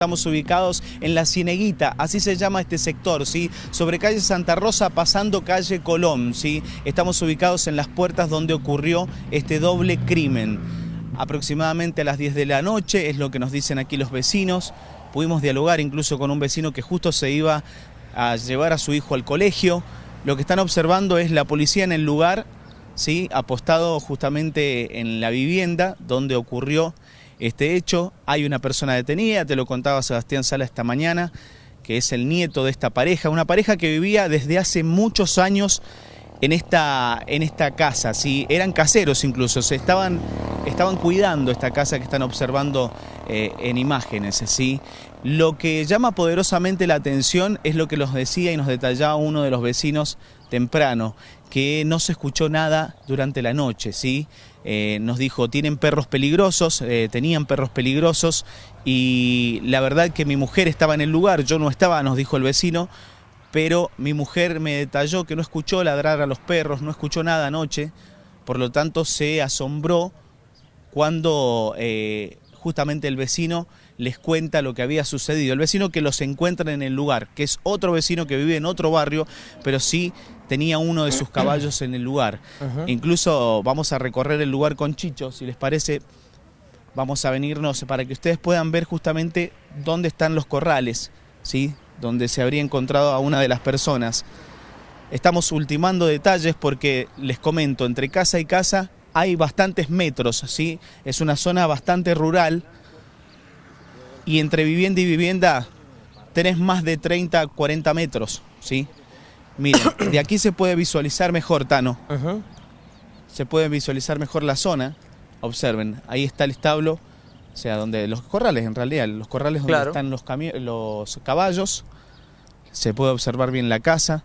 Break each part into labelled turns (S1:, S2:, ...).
S1: Estamos ubicados en La Cieneguita, así se llama este sector, ¿sí? Sobre calle Santa Rosa, pasando calle Colón, ¿sí? Estamos ubicados en las puertas donde ocurrió este doble crimen. Aproximadamente a las 10 de la noche, es lo que nos dicen aquí los vecinos. Pudimos dialogar incluso con un vecino que justo se iba a llevar a su hijo al colegio. Lo que están observando es la policía en el lugar, ¿sí? Apostado justamente en la vivienda donde ocurrió este hecho. Hay una persona detenida, te lo contaba Sebastián Sala esta mañana, que es el nieto de esta pareja, una pareja que vivía desde hace muchos años en esta, en esta casa, ¿sí? eran caseros incluso, se estaban, estaban cuidando esta casa que están observando eh, en imágenes. ¿sí? Lo que llama poderosamente la atención es lo que nos decía y nos detallaba uno de los vecinos temprano, que no se escuchó nada durante la noche, ¿sí? Eh, nos dijo, tienen perros peligrosos, eh, tenían perros peligrosos y la verdad que mi mujer estaba en el lugar, yo no estaba, nos dijo el vecino, pero mi mujer me detalló que no escuchó ladrar a los perros, no escuchó nada anoche, por lo tanto se asombró cuando eh, justamente el vecino les cuenta lo que había sucedido. El vecino que los encuentra en el lugar, que es otro vecino que vive en otro barrio, pero sí tenía uno de sus caballos en el lugar. Incluso vamos a recorrer el lugar con Chicho, si les parece, vamos a venirnos para que ustedes puedan ver justamente dónde están los corrales, ¿sí? donde se habría encontrado a una de las personas. Estamos ultimando detalles porque les comento, entre casa y casa hay bastantes metros, ¿sí? es una zona bastante rural, y entre vivienda y vivienda tenés más de 30, 40 metros, ¿sí? Miren, de aquí se puede visualizar mejor, Tano. Se puede visualizar mejor la zona. Observen, ahí está el establo, o sea, donde los corrales en realidad, los corrales donde están los, los caballos. Se puede observar bien la casa.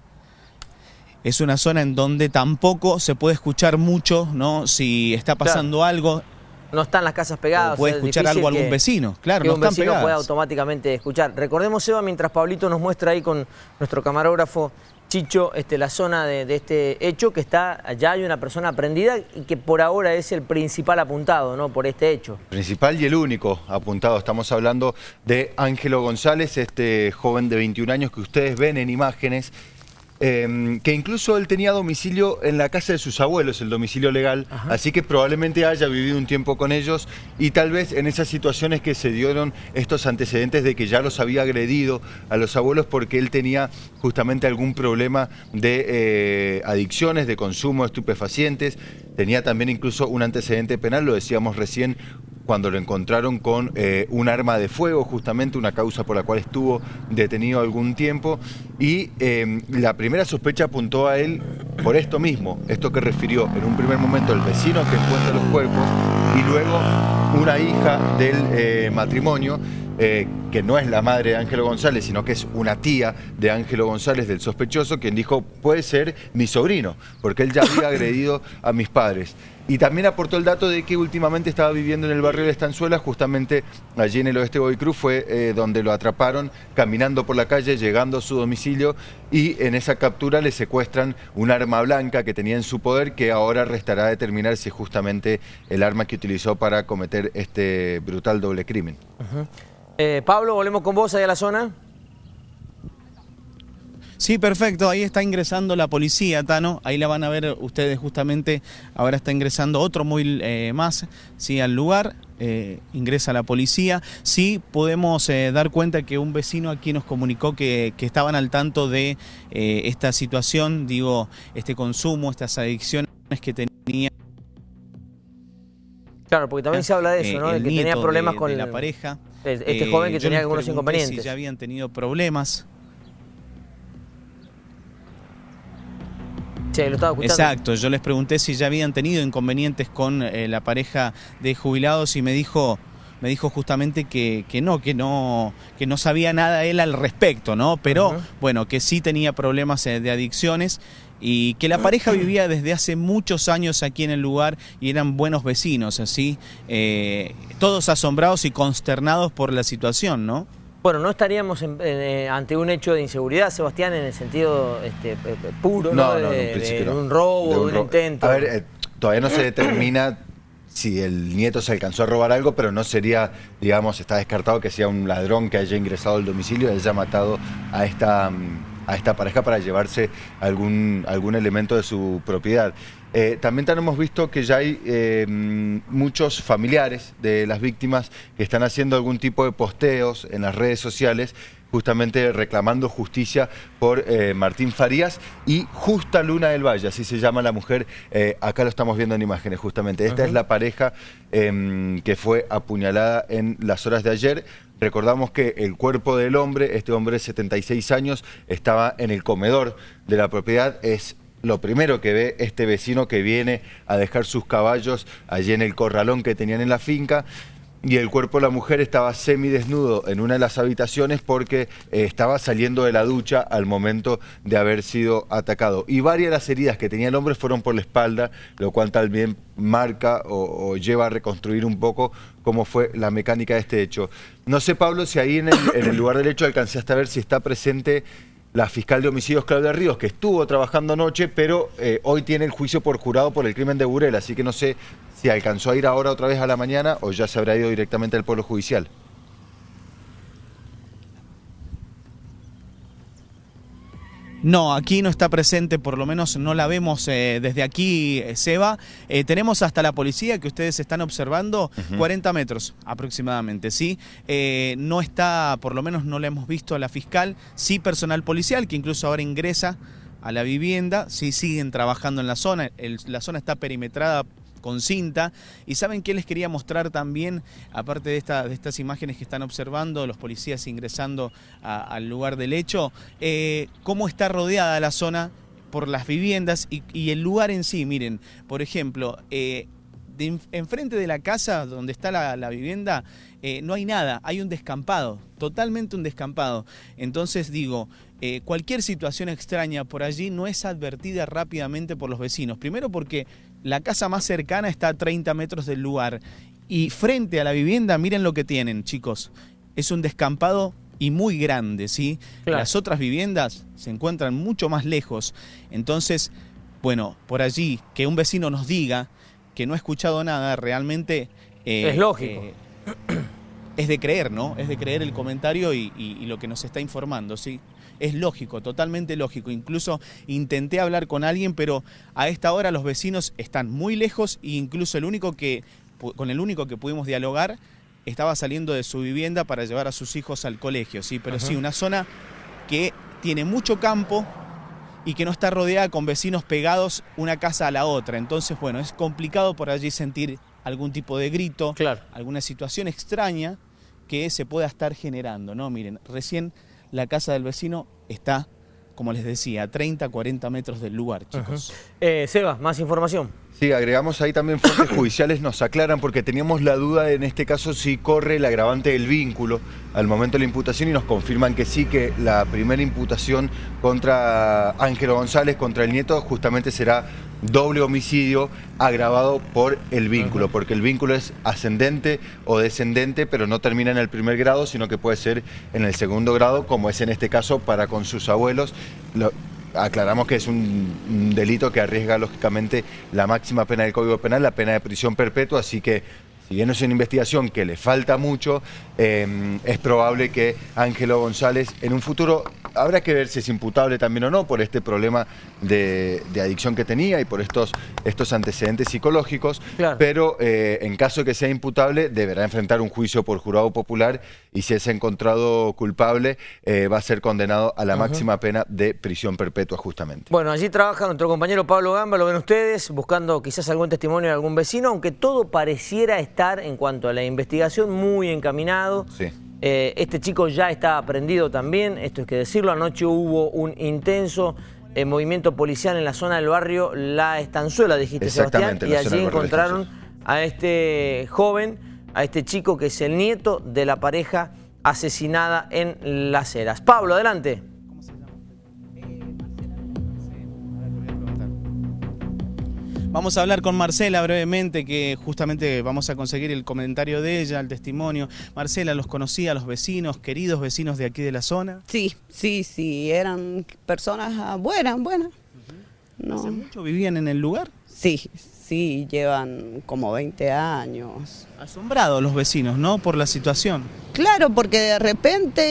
S1: Es una zona en donde tampoco se puede escuchar mucho, ¿no? Si está pasando algo,
S2: no están las casas pegadas.
S1: puede escuchar algo algún vecino, claro, no
S2: un vecino puede automáticamente escuchar. Recordemos, Eva, mientras Pablito nos muestra ahí con nuestro camarógrafo Chicho, este, la zona de, este hecho, que está, ya hay una persona prendida y que por ahora es el principal apuntado, ¿no? Por este hecho.
S3: Principal y el único apuntado. Estamos hablando de Ángelo González, este joven de 21 años que ustedes ven en imágenes Em, que incluso él tenía domicilio en la casa de sus abuelos, el domicilio legal, así que probablemente haya vivido un tiempo con ellos y tal vez en esas situaciones que se dieron estos antecedentes de que ya los había agredido a los abuelos porque él tenía justamente algún problema de eh, adicciones, de consumo de estupefacientes, tenía también incluso un antecedente penal, lo decíamos recién, cuando lo encontraron con eh, un arma de fuego, justamente una causa por la cual estuvo detenido algún tiempo, y em, la primera sospecha apuntó a él por esto mismo, esto que refirió en un primer momento el vecino que encuentra los cuerpos, y luego una hija del eh, matrimonio, eh, que no es la madre de Ángelo González, sino que es una tía de Ángelo González, del sospechoso, quien dijo, puede ser mi sobrino, porque él ya había agredido a mis padres. Y también aportó el dato de que últimamente estaba viviendo en el barrio de Estanzuela, justamente allí en el oeste de fue eh, donde lo atraparon caminando por la calle, llegando a su domicilio y en esa captura le secuestran un arma blanca que tenía en su poder que ahora restará determinar si es justamente el arma que utilizó para cometer este brutal doble crimen.
S2: Eh, Pablo, volvemos con vos ahí a la zona.
S1: Sí, perfecto. Ahí está ingresando la policía, Tano. Ahí la van a ver ustedes justamente. Ahora está ingresando otro móvil eh, más sí, al lugar. Eh, ingresa la policía. Sí, podemos dar cuenta que un vecino aquí nos comunicó que, estaban al tanto de esta situación, digo, este consumo, estas adicciones que tenía.
S2: Claro, porque también se habla de eso, ¿no? De que tenía problemas con
S1: la pareja.
S2: Este joven que eh, tenía algunos inconvenientes.
S1: Si ya habían tenido problemas.
S2: Sí, lo estaba escuchando.
S1: Exacto, yo les pregunté si ya habían tenido inconvenientes con eh, la pareja de jubilados y me dijo me dijo justamente que, que, no, que no, que no sabía nada él al respecto, ¿no? Pero bueno, que sí tenía problemas eh, de adicciones y que la pareja vivía desde hace muchos años aquí en el lugar y eran buenos vecinos, así, eh, todos asombrados y consternados por la situación, ¿no?
S2: Bueno, no estaríamos eh, ante un hecho de inseguridad, Sebastián, en el sentido este, puro, ¿no? de, un robo, de un, intento.
S3: A ver, todavía no se determina si el nieto se alcanzó a robar algo, pero no sería, digamos, está descartado que sea un ladrón que haya ingresado al domicilio y haya matado a esta, a esta pareja para llevarse algún, algún elemento de su propiedad. Eh, también hemos visto que ya hay eh, muchos familiares de las víctimas que están haciendo algún tipo de posteos en las redes sociales justamente reclamando justicia por eh, Martín Farías y Justa Luna del Valle, así se llama la mujer, acá lo estamos viendo en imágenes justamente. Esta es la pareja em, que fue apuñalada en las horas de ayer. Recordamos que el cuerpo del hombre, este hombre de 76 años, estaba en el comedor de la propiedad, es lo primero que ve este vecino que viene a dejar sus caballos allí en el corralón que tenían en la finca y el cuerpo de la mujer estaba semidesnudo en una de las habitaciones porque eh, estaba saliendo de la ducha al momento de haber sido atacado. Y varias de las heridas que tenía el hombre fueron por la espalda, lo cual también marca o, lleva a reconstruir un poco cómo fue la mecánica de este hecho. No sé, Pablo, si ahí en el, en el lugar del hecho alcanzaste a ver si está presente la fiscal de homicidios Claudia Ríos, que estuvo trabajando anoche, pero eh, hoy tiene el juicio por jurado por el crimen de Burel, así que no sé si alcanzó a ir ahora otra vez a la mañana o ya se habrá ido directamente al pueblo judicial.
S1: No, aquí no está presente, por lo menos no la vemos eh, desde aquí, eh, Seba. Eh, tenemos hasta la policía que ustedes están observando, 40 metros aproximadamente, ¿sí? no está, por lo menos no la hemos visto a la fiscal, sí personal policial que incluso ahora ingresa a la vivienda, sí siguen trabajando en la zona, la zona está perimetrada con cinta. Y saben qué les quería mostrar también, aparte de, estas imágenes que están observando, los policías ingresando al lugar del hecho, eh, cómo está rodeada la zona por las viviendas y, el lugar en sí. Miren, por ejemplo, eh, enfrente de la casa donde está la, vivienda eh, no hay nada, hay un descampado, totalmente un descampado. Entonces digo, cualquier situación extraña por allí no es advertida rápidamente por los vecinos. Primero porque la casa más cercana está a 30 metros del lugar. Y frente a la vivienda, miren lo que tienen, chicos. Es un descampado y muy grande, ¿sí? Las otras viviendas se encuentran mucho más lejos. Entonces, bueno, por allí, que un vecino nos diga que no ha escuchado nada, realmente...
S2: Eh, es lógico. Eh,
S1: es de creer, ¿no? Es de creer el comentario y, y lo que nos está informando, ¿sí? Es lógico, totalmente lógico. Incluso intenté hablar con alguien, pero a esta hora los vecinos están muy lejos e incluso el único que, con el único que pudimos dialogar estaba saliendo de su vivienda para llevar a sus hijos al colegio, sí, pero sí, una zona que tiene mucho campo y que no está rodeada con vecinos pegados una casa a la otra. Entonces, bueno, es complicado por allí sentir algún tipo de grito, alguna situación extraña que se pueda estar generando, ¿no? Miren, recién la casa del vecino está, como les decía, a 30, 40 metros del lugar, chicos.
S2: Eh, Seba, más información.
S3: Sí, agregamos ahí también fuentes judiciales nos aclaran porque teníamos la duda en este caso si corre el agravante del vínculo al momento de la imputación y nos confirman que sí, que la primera imputación contra Ángelo González, contra el nieto, justamente será doble homicidio agravado por el vínculo, porque el vínculo es ascendente o descendente, pero no termina en el primer grado, sino que puede ser en el segundo grado, como es en este caso para con sus abuelos. Aclaramos que es un, delito que arriesga lógicamente la máxima pena del Código Penal, la pena de prisión perpetua, así que si bien es una investigación que le falta mucho, eh, es probable que Ángelo González en un futuro habrá que ver si es imputable también o no por este problema de, adicción que tenía y por estos, estos antecedentes psicológicos, pero eh, en caso de que sea imputable deberá enfrentar un juicio por jurado popular y si es encontrado culpable eh, va a ser condenado a la máxima pena de prisión perpetua justamente.
S2: Bueno, allí trabaja nuestro compañero Pablo Gamba, lo ven ustedes, buscando quizás algún testimonio de algún vecino, aunque todo pareciera estar en cuanto a la investigación muy encaminado. Sí. Eh, este chico ya está aprendido también, esto es que decirlo, anoche hubo un intenso eh, movimiento policial en la zona del barrio La Estanzuela, dijiste Sebastián, y allí encontraron a este joven, a este chico que es el nieto de la pareja asesinada en Las Heras. Pablo, adelante.
S1: Vamos a hablar con Marcela brevemente, que justamente vamos a conseguir el comentario de ella, el testimonio. Marcela, ¿los conocía los vecinos, queridos vecinos de aquí de la zona?
S4: Sí, sí, sí, eran personas buenas, buenas.
S1: ¿Hace mucho vivían en el lugar?
S4: Sí, sí, llevan como 20 años.
S1: Asombrados los vecinos, ¿no? Por la situación.
S4: Claro, porque de repente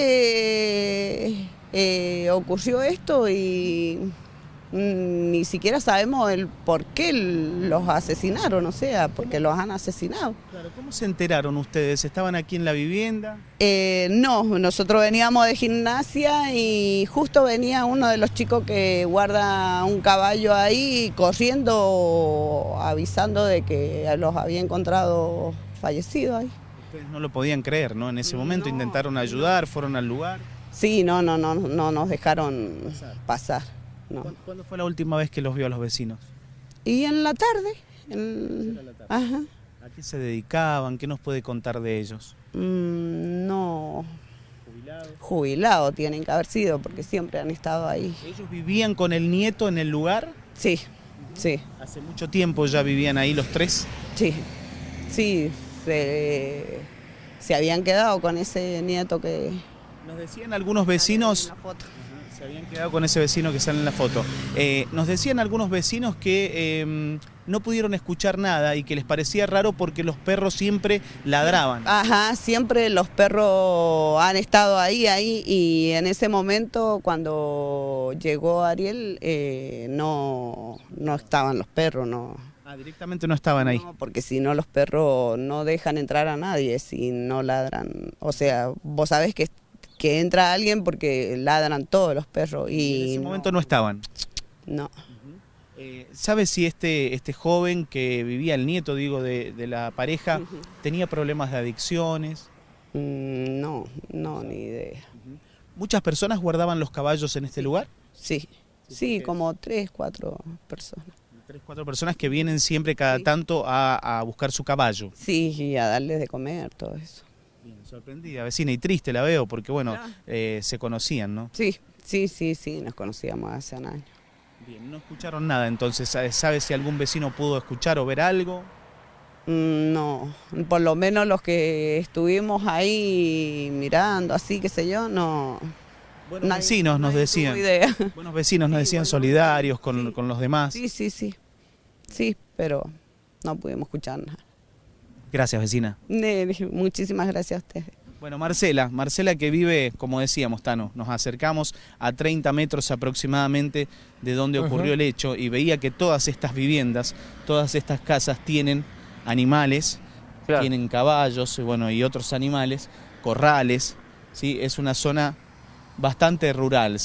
S4: eh, ocurrió esto y ni siquiera sabemos el por qué los asesinaron, o sea, porque los han asesinado.
S1: Claro, ¿cómo se enteraron ustedes? ¿Estaban aquí en la vivienda?
S4: Eh, no, nosotros veníamos de gimnasia y justo venía uno de los chicos que guarda un caballo ahí corriendo, avisando de que los había encontrado fallecidos ahí.
S1: Ustedes no lo podían creer, ¿no? En ese momento
S4: No,
S1: intentaron ayudar, fueron al lugar.
S4: Sí, no, no, no, no nos dejaron pasar. No.
S1: ¿Cuándo- ¿Cuándo fue la última vez que los vio a los vecinos?
S4: Y en la tarde, en- ajá,
S1: ¿A qué se dedicaban? ¿Qué nos puede contar de ellos?
S4: mm, no,
S1: ¿Jubilados?
S4: jubilados tienen que haber sido porque siempre han estado ahí.
S1: ¿Ellos vivían con el nieto en el lugar?
S4: Sí, sí,
S1: Hace mucho tiempo ya vivían ahí los tres.
S4: sí, sí, se, se habían quedado con ese nieto que...
S1: Nos decían algunos vecinos... Se habían quedado con ese vecino que sale en la foto. Eh, nos decían algunos vecinos que eh, no pudieron escuchar nada y que les parecía raro porque los perros siempre ladraban.
S4: Ajá, siempre los perros han estado ahí, ahí, y en ese momento cuando llegó Ariel eh, no, no estaban los perros, no.
S1: Ah, directamente no estaban ahí.
S4: No, porque si no los perros no dejan entrar a nadie si no ladran. O sea, vos sabés que, que entra alguien porque ladran todos los perros y
S1: en ese momento no estaban.
S4: no.
S1: Eh, ¿Sabes si este, este joven que vivía, el nieto, digo, de, de la pareja, tenía problemas de adicciones?
S4: Mm, No, no, ni idea.
S1: ¿Muchas personas guardaban los caballos en este lugar?
S4: Sí, sí, como tres, cuatro personas.
S1: Tres, cuatro personas que vienen siempre cada tanto a, a buscar su caballo.
S4: Sí, y a darles de comer, todo eso.
S1: Bien, sorprendida, vecina, y triste la veo porque, bueno,
S4: Ah.
S1: eh, se conocían, ¿no?
S4: Sí, sí, sí, sí, nos conocíamos hace un año.
S1: Bien, no escucharon nada, entonces, ¿sabe si algún vecino pudo escuchar o ver algo?
S4: Mm, No, por lo menos los que estuvimos ahí mirando, así, qué sé yo, no.
S1: Buenos
S4: nadie-
S1: vecinos nos decían.
S4: idea.
S1: Buenos vecinos nos
S4: Sí,
S1: decían solidarios con,
S4: sí.
S1: con los demás.
S4: Sí, sí, sí. Sí, pero no pudimos escuchar nada.
S1: Gracias, vecina.
S4: Ne- Muchísimas gracias a ustedes.
S1: Bueno, Marcela, Marcela que vive, como decíamos, Tano, nos acercamos a 30 metros aproximadamente de donde ocurrió el hecho y veía que todas estas viviendas, todas estas casas tienen animales,
S2: Claro.
S1: tienen caballos y, bueno, y otros animales, corrales, ¿sí? es una zona bastante rural.